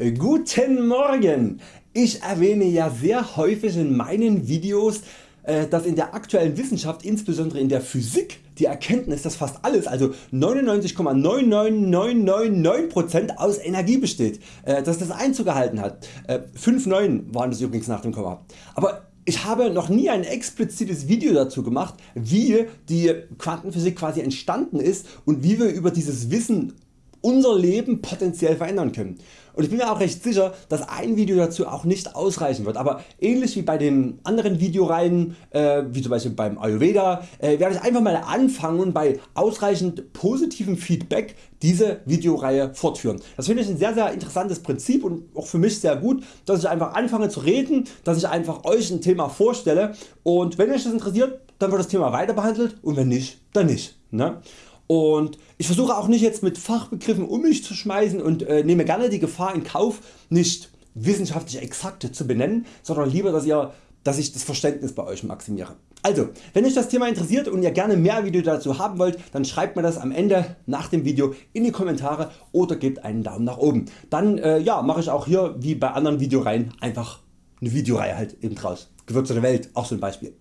Guten Morgen! Ich erwähne ja sehr häufig in meinen Videos äh, dass in der aktuellen Wissenschaft, insbesondere in der Physik, die Erkenntnis, dass fast alles, also 99,99999% aus Energie besteht, äh, dass das Einzug gehalten hat. 5 äh, 9 waren das übrigens nach dem Komma. Aber ich habe noch nie ein explizites Video dazu gemacht wie die Quantenphysik quasi entstanden ist und wie wir über dieses Wissen unser Leben potenziell verändern können. Und ich bin mir auch recht sicher dass ein Video dazu auch nicht ausreichen wird, aber ähnlich wie bei den anderen Videoreihen äh, wie zum Beispiel beim Ayurveda äh, werde ich einfach mal anfangen und bei ausreichend positivem Feedback diese Videoreihe fortführen. Das finde ich ein sehr sehr interessantes Prinzip und auch für mich sehr gut dass ich einfach anfange zu reden, dass ich einfach Euch ein Thema vorstelle und wenn euch das interessiert dann wird das Thema weiter behandelt und wenn nicht dann nicht. Ne? Und ich versuche auch nicht jetzt mit Fachbegriffen um mich zu schmeißen und äh, nehme gerne die Gefahr in Kauf nicht wissenschaftlich exakte zu benennen, sondern lieber dass, ihr, dass ich das Verständnis bei Euch maximiere. Also wenn euch das Thema interessiert und ihr gerne mehr Video dazu haben wollt, dann schreibt mir das am Ende nach dem Video in die Kommentare oder gebt einen Daumen nach oben. Dann äh, ja, mache ich auch hier wie bei anderen Videoreihen einfach eine Videoreihe halt eben draus. Gewürze der Welt auch so ein Beispiel.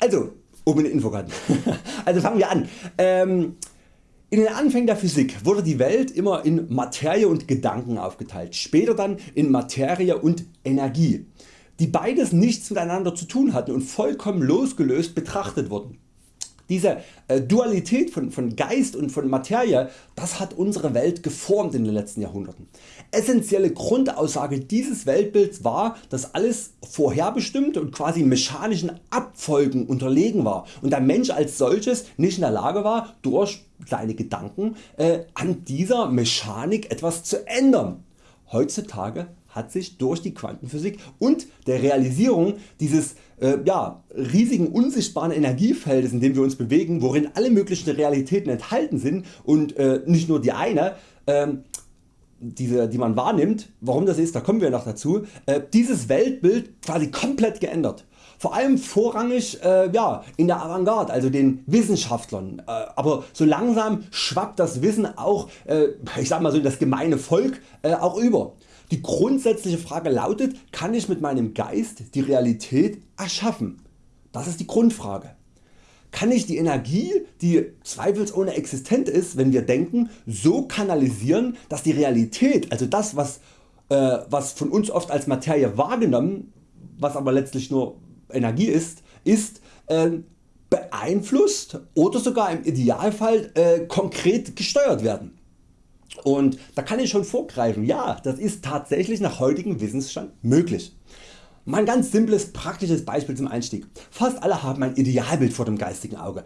Also oben in den Infokarten. also fangen wir an. Ähm, in den Anfängen der Physik wurde die Welt immer in Materie und Gedanken aufgeteilt, später dann in Materie und Energie, die beides nichts miteinander zu tun hatten und vollkommen losgelöst betrachtet wurden. Diese äh, Dualität von, von Geist und von Materie das hat unsere Welt geformt in den letzten Jahrhunderten. Essentielle Grundaussage dieses Weltbilds war dass alles vorherbestimmt und quasi mechanischen Abfolgen unterlegen war und der Mensch als solches nicht in der Lage war durch seine Gedanken äh, an dieser Mechanik etwas zu ändern. Heutzutage hat sich durch die Quantenphysik und der Realisierung dieses äh, ja, riesigen unsichtbaren Energiefeldes in dem wir uns bewegen, worin alle möglichen Realitäten enthalten sind und äh, nicht nur die eine, ähm, diese, die man wahrnimmt, warum das ist, da kommen wir noch dazu, äh, dieses Weltbild quasi komplett geändert. Vor allem vorrangig äh, ja, in der Avantgarde, also den Wissenschaftlern. Äh, aber so langsam schwappt das Wissen auch äh, ich sag mal so das gemeine Volk äh, auch über. Die grundsätzliche Frage lautet, kann ich mit meinem Geist die Realität erschaffen? Das ist die Grundfrage. Kann ich die Energie, die zweifelsohne existent ist, wenn wir denken, so kanalisieren, dass die Realität, also das was, äh, was von uns oft als Materie wahrgenommen, was aber letztlich nur Energie ist, ist äh, beeinflusst oder sogar im Idealfall äh, konkret gesteuert werden. Und da kann ich schon vorgreifen, ja das ist tatsächlich nach heutigem Wissensstand möglich. Mal ein ganz simples praktisches Beispiel zum Einstieg. Fast alle haben ein Idealbild vor dem geistigen Auge.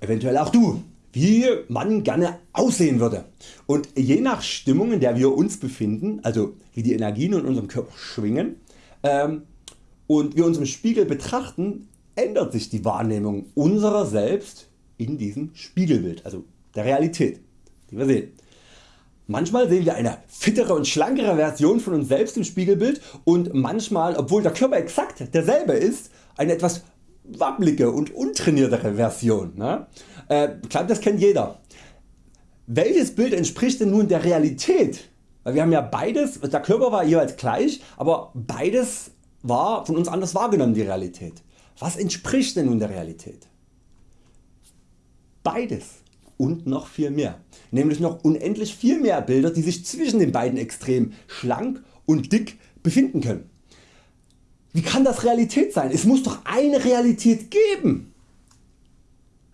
Eventuell auch du wie man gerne aussehen würde. Und je nach Stimmung in der wir uns befinden, also wie die Energien in unserem Körper schwingen ähm, und wir uns im Spiegel betrachten, ändert sich die Wahrnehmung unserer selbst in diesem Spiegelbild, also der Realität, die wir sehen. Manchmal sehen wir eine fittere und schlankere Version von uns selbst im Spiegelbild und manchmal obwohl der Körper exakt derselbe ist eine etwas wabbelige und untrainiertere Version. Ne? Äh, ich glaube das kennt jeder. Welches Bild entspricht denn nun der Realität? Weil wir haben ja beides, der Körper war jeweils gleich, aber beides war von uns anders wahrgenommen die Realität. Was entspricht denn nun der Realität? Beides und noch viel mehr, nämlich noch unendlich viel mehr Bilder die sich zwischen den beiden Extremen schlank und dick befinden können. Wie kann das Realität sein? Es muss doch eine Realität geben.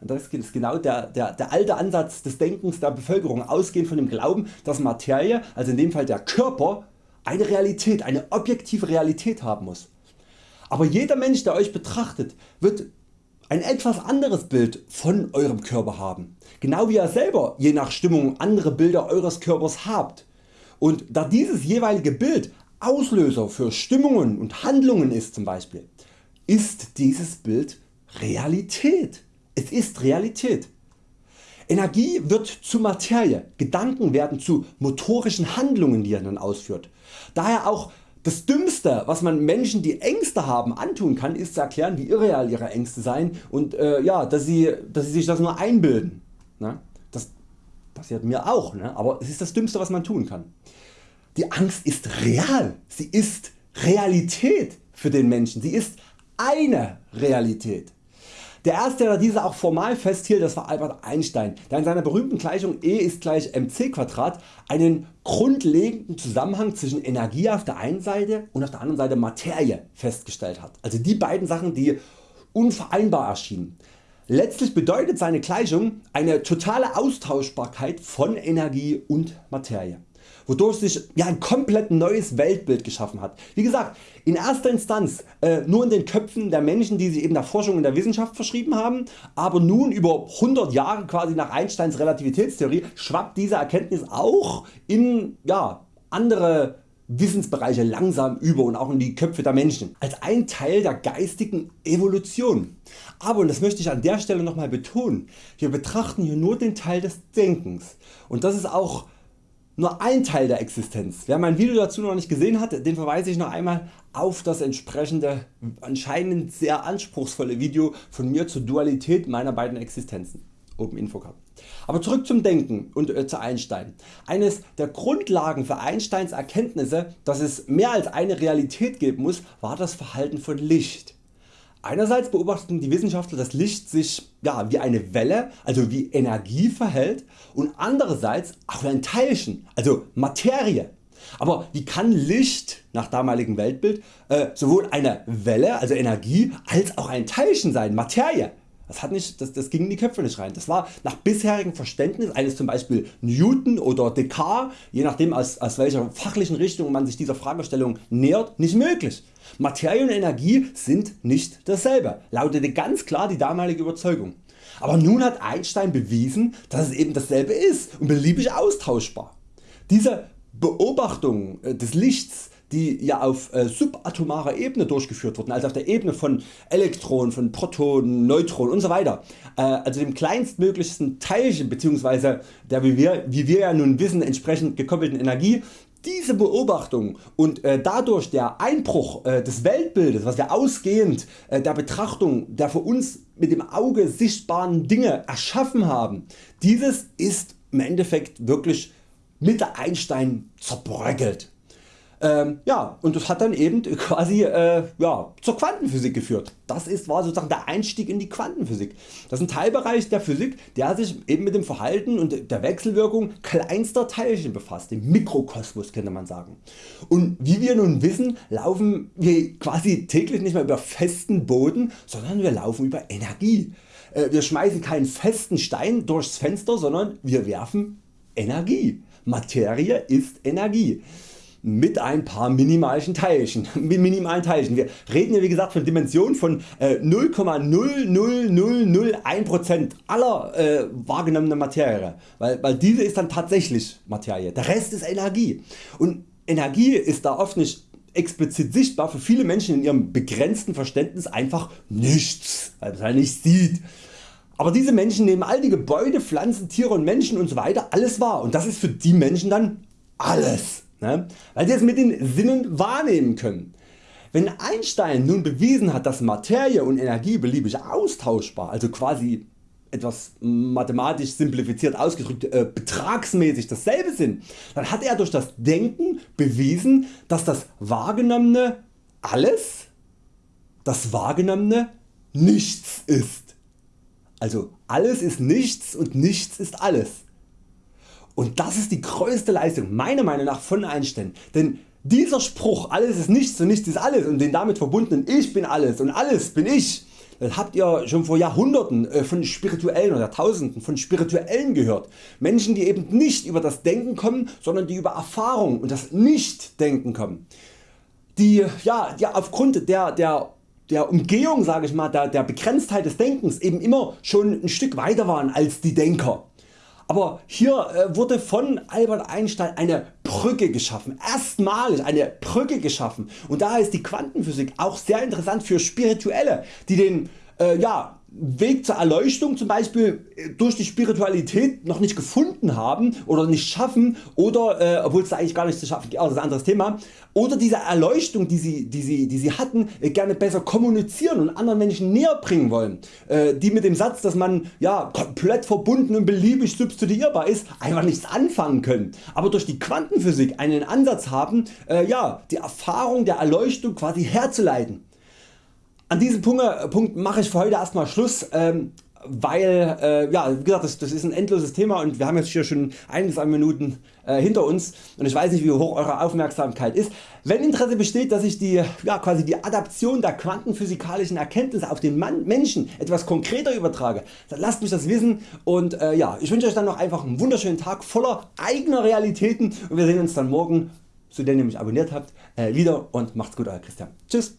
Das ist genau der, der, der alte Ansatz des Denkens der Bevölkerung ausgehend von dem Glauben dass Materie, also in dem Fall der Körper, eine Realität, eine objektive Realität haben muss. Aber jeder Mensch der Euch betrachtet wird ein etwas anderes Bild von Eurem Körper haben, genau wie ihr selber je nach Stimmung andere Bilder Eures Körpers habt. Und da dieses jeweilige Bild Auslöser für Stimmungen und Handlungen ist zum Beispiel, ist dieses Bild Realität. Es ist Realität. Energie wird zu Materie, Gedanken werden zu motorischen Handlungen die er dann ausführt. Daher auch das Dümmste was man Menschen die Ängste haben antun kann ist zu erklären wie irreal ihre Ängste seien und äh, ja, dass, sie, dass sie sich das nur einbilden. Ne? Das passiert mir auch, ne? aber es ist das Dümmste was man tun kann. die Angst ist real, sie ist Realität für den Menschen, sie ist eine Realität. Der erste der diese auch formal festhielt das war Albert Einstein der in seiner berühmten Gleichung E ist gleich mc2 einen grundlegenden Zusammenhang zwischen Energie auf der einen Seite und auf der anderen Seite Materie festgestellt hat. Also die beiden Sachen die unvereinbar erschienen. Letztlich bedeutet seine Gleichung eine totale Austauschbarkeit von Energie und Materie wodurch sich ja, ein komplett neues Weltbild geschaffen hat. Wie gesagt in erster Instanz äh, nur in den Köpfen der Menschen die sich eben der Forschung und der Wissenschaft verschrieben haben, aber nun über 100 Jahre quasi nach Einsteins Relativitätstheorie schwappt diese Erkenntnis auch in ja, andere Wissensbereiche langsam über und auch in die Köpfe der Menschen als ein Teil der geistigen Evolution. Aber und das möchte ich an der Stelle nochmal betonen, wir betrachten hier nur den Teil des Denkens und das ist auch nur ein Teil der Existenz. Wer mein Video dazu noch nicht gesehen hat, den verweise ich noch einmal auf das entsprechende anscheinend sehr anspruchsvolle Video von mir zur Dualität meiner beiden Existenzen. Oben Infocard. Aber zurück zum Denken und äh, zu Einstein. Eines der Grundlagen für Einsteins Erkenntnisse, dass es mehr als eine Realität geben muss, war das Verhalten von Licht. Einerseits beobachten die Wissenschaftler dass Licht sich ja, wie eine Welle, also wie Energie verhält und andererseits auch wie ein Teilchen, also Materie. Aber wie kann Licht nach damaligem Weltbild äh, sowohl eine Welle, also Energie, als auch ein Teilchen sein, Materie? Das, hat nicht, das, das ging in die Köpfe nicht rein. Das war nach bisherigem Verständnis eines zum Beispiel Newton oder Descartes, je nachdem aus, aus welcher fachlichen Richtung man sich dieser Fragestellung nähert, nicht möglich. Materie und Energie sind nicht dasselbe, lautete ganz klar die damalige Überzeugung. Aber nun hat Einstein bewiesen, dass es eben dasselbe ist und beliebig austauschbar. Diese Beobachtung äh, des Lichts die ja auf äh, subatomarer Ebene durchgeführt wurden, also auf der Ebene von Elektronen, von Protonen, Neutronen usw. So äh, also dem kleinstmöglichsten Teilchen bzw. der wie wir, wie wir ja nun wissen entsprechend gekoppelten Energie diese Beobachtung und äh, dadurch der Einbruch äh, des Weltbildes, was wir ausgehend äh, der Betrachtung der für uns mit dem Auge sichtbaren Dinge erschaffen haben, dieses ist im Endeffekt wirklich mit der Einstein zerbröckelt. Ähm, ja, und das hat dann eben quasi äh, ja, zur Quantenphysik geführt. Das ist, war sozusagen der Einstieg in die Quantenphysik. Das ist ein Teilbereich der Physik, der sich eben mit dem Verhalten und der Wechselwirkung kleinster Teilchen befasst, dem Mikrokosmos könnte man sagen. Und wie wir nun wissen, laufen wir quasi täglich nicht mehr über festen Boden, sondern wir laufen über Energie. Äh, wir schmeißen keinen festen Stein durchs Fenster, sondern wir werfen Energie. Materie ist Energie mit ein paar minimalischen Teilchen, minimalen Teilchen. Wir reden hier wie gesagt von Dimensionen von 0,00001% äh, aller äh, wahrgenommenen Materie, weil, weil diese ist dann tatsächlich Materie, der Rest ist Energie und Energie ist da oft nicht explizit sichtbar für viele Menschen in ihrem begrenzten Verständnis einfach nichts, weil man es halt sieht. Aber diese Menschen nehmen all die Gebäude, Pflanzen, Tiere und Menschen usw. So alles wahr und das ist für die Menschen dann alles ne? weil sie es mit den Sinnen wahrnehmen können. Wenn Einstein nun bewiesen hat dass Materie und Energie beliebig austauschbar, also quasi etwas mathematisch simplifiziert ausgedrückt äh, betragsmäßig dasselbe sind, dann hat er durch das Denken bewiesen dass das Wahrgenommene alles, das Wahrgenommene nichts ist. Also alles ist nichts und nichts ist alles. Und das ist die größte Leistung meiner Meinung nach von Einstein, denn dieser Spruch alles ist nichts und nichts ist alles und den damit verbundenen Ich bin alles und alles bin ich, das habt ihr schon vor Jahrhunderten äh, von Spirituellen oder Tausenden von Spirituellen gehört. Menschen die eben nicht über das Denken kommen, sondern die über Erfahrung und das Nicht-Denken kommen. Die, ja, die aufgrund der, der der Umgehung sage ich mal, der, der Begrenztheit des Denkens eben immer schon ein Stück weiter waren als die Denker. Aber hier äh, wurde von Albert Einstein eine Brücke geschaffen, erstmalig eine Brücke geschaffen. Und daher ist die Quantenphysik auch sehr interessant für Spirituelle die den äh, ja, Weg zur Erleuchtung zum Beispiel äh, durch die Spiritualität noch nicht gefunden haben oder nicht schaffen oder äh, obwohl es eigentlich gar nicht zu schaffen gibt, ist ein anderes Thema oder diese Erleuchtung die sie, die sie, die sie hatten äh, gerne besser kommunizieren und anderen Menschen näher bringen wollen, äh, die mit dem Satz dass man ja, komplett verbunden und beliebig substituierbar ist einfach nichts anfangen können, aber durch die Quantenphysik einen Ansatz haben äh, ja, die Erfahrung der Erleuchtung quasi herzuleiten. An diesem Punkt, äh, Punkt mache ich für heute erstmal Schluss. Ähm, weil äh, ja, wie gesagt, das, das, ist ein endloses Thema und wir haben jetzt hier schon einiges an Minuten äh, hinter uns und ich weiß nicht wie hoch Eure Aufmerksamkeit ist. Wenn Interesse besteht dass ich die, ja, quasi die Adaption der quantenphysikalischen Erkenntnisse auf den Mann, Menschen etwas konkreter übertrage, dann lasst mich das wissen und äh, ja, ich wünsche Euch dann noch einfach einen wunderschönen Tag voller eigener Realitäten und wir sehen uns dann morgen, so den ihr mich abonniert habt, äh, wieder und macht's gut Euer Christian. Tschüss.